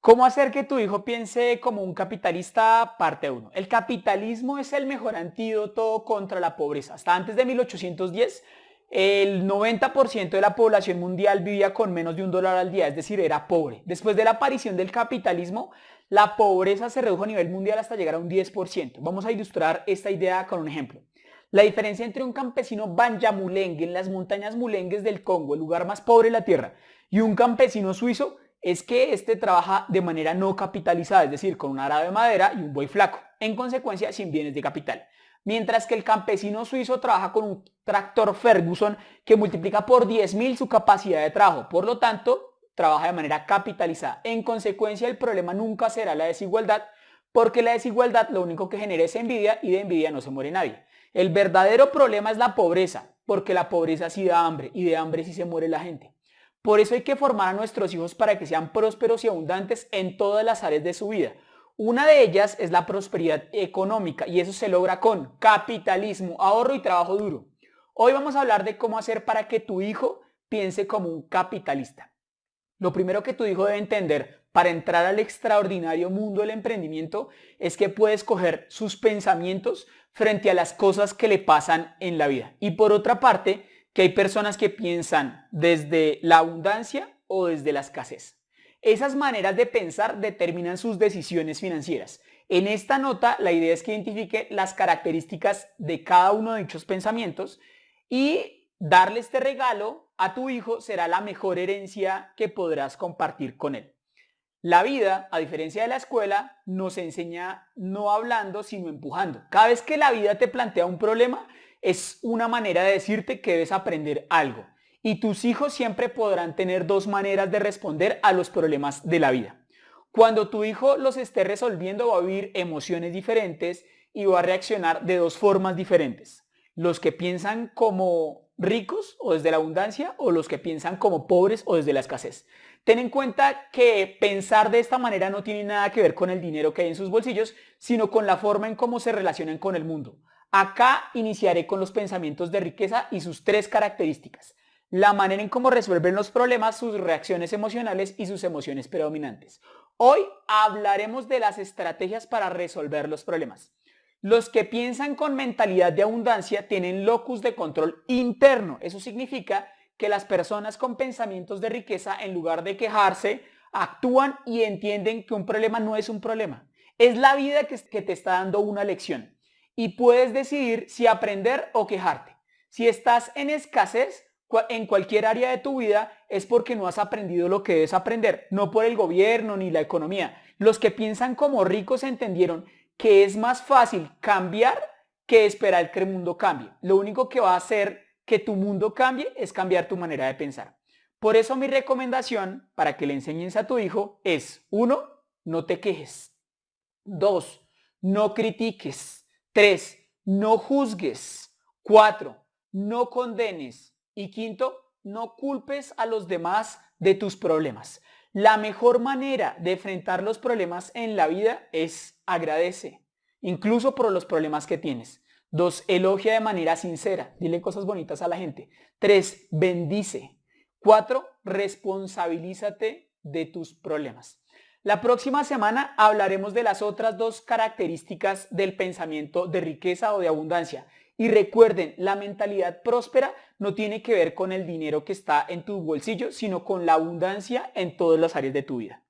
¿Cómo hacer que tu hijo piense como un capitalista? Parte 1. El capitalismo es el mejor antídoto contra la pobreza. Hasta antes de 1810, el 90% de la población mundial vivía con menos de un dólar al día, es decir, era pobre. Después de la aparición del capitalismo, la pobreza se redujo a nivel mundial hasta llegar a un 10%. Vamos a ilustrar esta idea con un ejemplo. La diferencia entre un campesino banyamulengue en las montañas mulengues del Congo, el lugar más pobre de la tierra, y un campesino suizo es que este trabaja de manera no capitalizada, es decir, con un arado de madera y un buey flaco, en consecuencia sin bienes de capital. Mientras que el campesino suizo trabaja con un tractor Ferguson que multiplica por 10.000 su capacidad de trabajo, por lo tanto, trabaja de manera capitalizada. En consecuencia, el problema nunca será la desigualdad, porque la desigualdad lo único que genera es envidia y de envidia no se muere nadie. El verdadero problema es la pobreza, porque la pobreza sí da hambre y de hambre sí se muere la gente. Por eso hay que formar a nuestros hijos para que sean prósperos y abundantes en todas las áreas de su vida. Una de ellas es la prosperidad económica y eso se logra con capitalismo, ahorro y trabajo duro. Hoy vamos a hablar de cómo hacer para que tu hijo piense como un capitalista. Lo primero que tu hijo debe entender para entrar al extraordinario mundo del emprendimiento es que puede escoger sus pensamientos frente a las cosas que le pasan en la vida. Y por otra parte, que hay personas que piensan desde la abundancia o desde la escasez. Esas maneras de pensar determinan sus decisiones financieras. En esta nota la idea es que identifique las características de cada uno de dichos pensamientos y darle este regalo a tu hijo será la mejor herencia que podrás compartir con él. La vida, a diferencia de la escuela, nos enseña no hablando, sino empujando. Cada vez que la vida te plantea un problema, es una manera de decirte que debes aprender algo. Y tus hijos siempre podrán tener dos maneras de responder a los problemas de la vida. Cuando tu hijo los esté resolviendo va a vivir emociones diferentes y va a reaccionar de dos formas diferentes. Los que piensan como ricos o desde la abundancia o los que piensan como pobres o desde la escasez. Ten en cuenta que pensar de esta manera no tiene nada que ver con el dinero que hay en sus bolsillos, sino con la forma en cómo se relacionan con el mundo. Acá iniciaré con los pensamientos de riqueza y sus tres características. La manera en cómo resuelven los problemas, sus reacciones emocionales y sus emociones predominantes. Hoy hablaremos de las estrategias para resolver los problemas. Los que piensan con mentalidad de abundancia tienen locus de control interno. Eso significa que las personas con pensamientos de riqueza, en lugar de quejarse, actúan y entienden que un problema no es un problema. Es la vida que, te está dando una lección y puedes decidir si aprender o quejarte. Si estás en escasez en cualquier área de tu vida es porque no has aprendido lo que debes aprender, no por el gobierno ni la economía. Los que piensan como ricos entendieron que es más fácil cambiar que esperar que el mundo cambie. Lo único que va a hacer que tu mundo cambie es cambiar tu manera de pensar. Por eso mi recomendación para que le enseñes a tu hijo es, uno, no te quejes. Dos, no critiques. 3. No juzgues. 4. No condenes. Y quinto, no culpes a los demás de tus problemas. La mejor manera de enfrentar los problemas en la vida es agradece, incluso por los problemas que tienes. 2. Elogia de manera sincera. Dile cosas bonitas a la gente. 3. Bendice. 4. Responsabilízate de tus problemas. La próxima semana hablaremos de las otras dos características del pensamiento de riqueza o de abundancia. Y recuerden, la mentalidad próspera no tiene que ver con el dinero que está en tu bolsillo, sino con la abundancia en todas las áreas de tu vida.